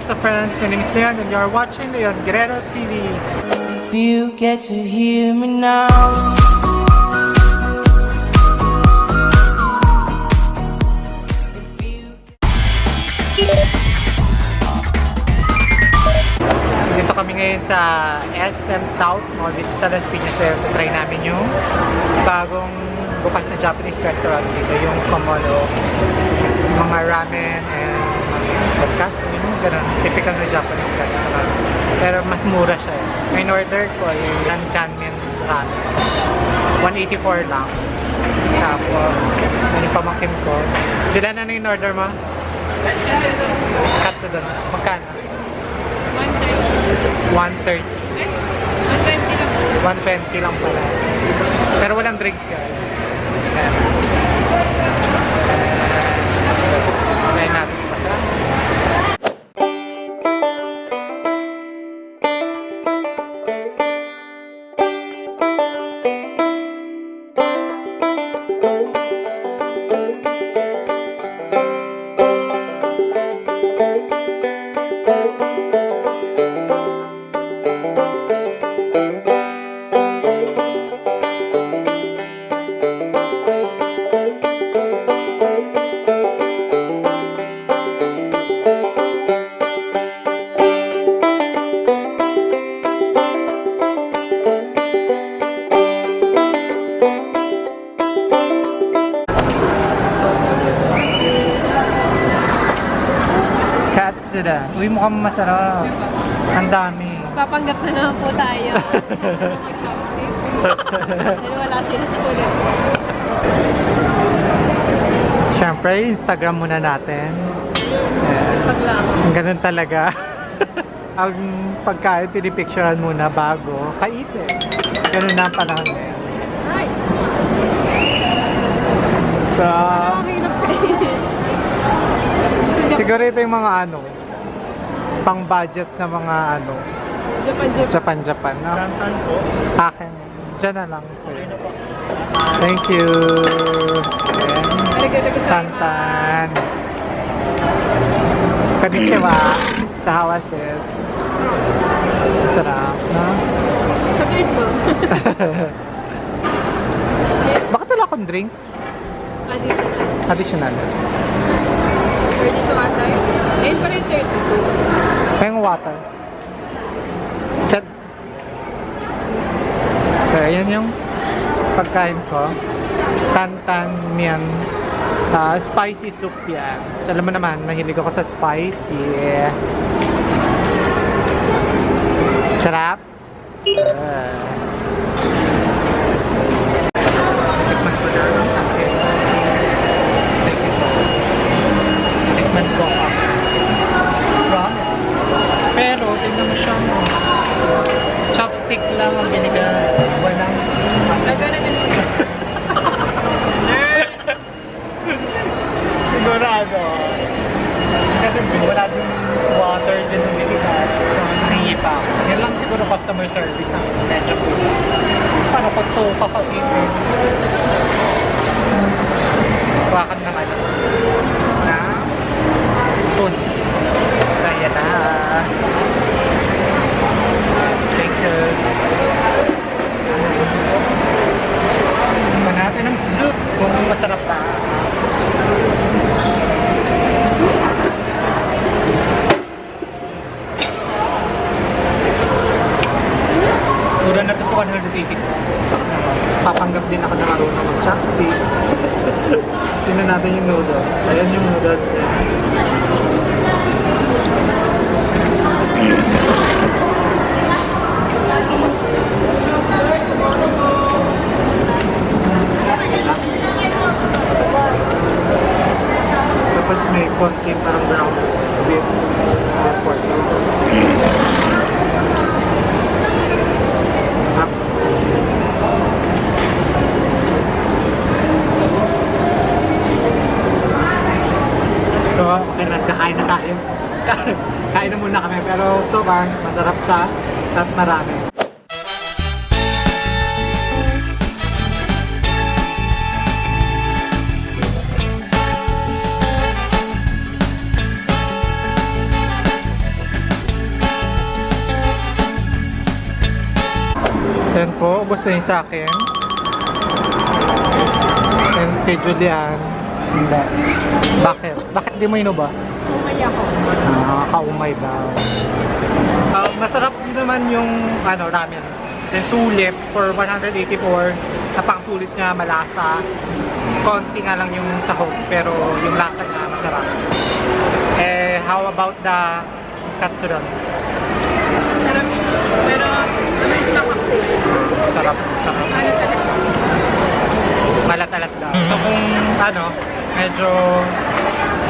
What's up friends? My name is Leon and you're watching Leon Guerrero TV. If you get to hear me now. Dito kami ngayon sa SM South Mall dito sa Las Piñas. So, try namin yung bagong bukas na Japanese restaurant dito, yung Komodo. Mga ramen and podcast, yung ganun. Typical na Japanese restaurant. Pero mas mura siya. eh. May order ko yung Lanchanmen ramen. 184 lang. Tapos, yun yung pamangkin ko. Julian, ano yung order mo? Katsudon. Magkano? 130. 120 lang pala. Pero walang drinks yan. Ayan. Katsudon. Uy, mukhang masarap. Ang dami. Kapanggap na naman po tayo. Mag-chopstick. Dahil wala sila sa ulit. Siyempre, Instagram muna natin. Ayan. Pag lang. Ang ganun talaga. Ang pagkain, pinipicturean muna bago kainin. Ganun na ang panahon ngayon. Ay! So. Sa siguro ito yung mga ano, pang budget na mga ano, Japan, Japan. Japan-Japan. No? Akin. Diyan na lang. Thank you. Ayan. Tantan. Konnichiwa. Sa Hawaset. Sarap, no? Chocolate mo. Bakit wala akong drink? Additional. Additional. 32 ata yun. Ayun pa rin 32. May water. Set. So, ayan yung pagkain ko. Tantan mian. Ah, spicy soup yan. So, alam mo naman, mahilig ako sa spicy. Sarap. Ah. Tikman ko na ang akin. Thank you. Tikman ko ang crust. Pero, tingnan mo siya mo. Chopstick lang ang binigay. Walang... Gagana din po. Sigurado. Kasi wala din water din ng. So, nahingi pa ako. Yan lang siguro customer service ang medyo Paano ko ito kakainin? Wakan ng ano? Na? Spoon. Kaya na. 180 ko. Papanggap din ako na marunong mag-chopstick. Tingnan natin yung noodles. Ayan yung noodles niya. Tapos may konti parang brown beef. So, okay na, kakain na tayo. kain na muna kami. Pero so far, masarap sa at marami. Yan po, ubos na yung sa akin. And kay Julian hindi. Bakit? Bakit di mo inuba? Umay ako. Ah, kaumay ba? Ah, masarap din naman yung ano, ramen. Then sulit for 184. Napakasulit niya, malasa. Konti nga lang yung sahog, pero yung lasa niya masarap. Eh, how about the katsudon? Sarap. Pero, naman stock ako. Sarap, sarap. Ano talaga? Malat-alat daw. So kung ano, medyo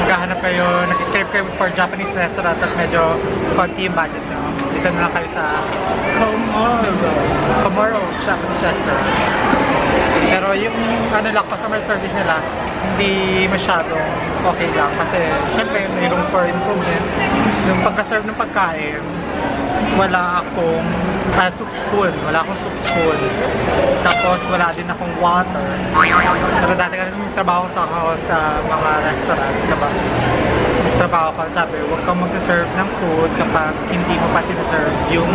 maghahanap kayo, nag-crave kayo for Japanese restaurant, tapos medyo konti yung budget nyo. Dito na lang kayo sa Komoro. Komoro Japanese restaurant. Pero yung ano lang, customer service nila, hindi masyadong okay lang. Kasi syempre may room for improvement. Yung pagka-serve ng pagkain, wala akong ah, soup spoon. Wala akong soup spoon. Tapos wala din akong water. Pero dati kasi trabaho sa ako sa mga restaurant, diba? Trabaho ko, sabi, huwag kang mag-serve ng food kapag hindi mo pa sinaserve yung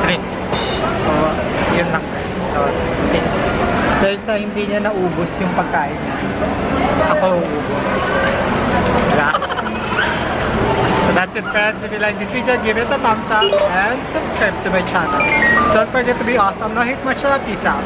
drinks. So, yun lang. So, okay. Dahil Delta hindi niya naubos yung pagkain. Ako ubos. So that's it friends. If you like this video, give it a thumbs up and subscribe to my channel. Don't forget to be awesome. Now hit my shot. Peace out.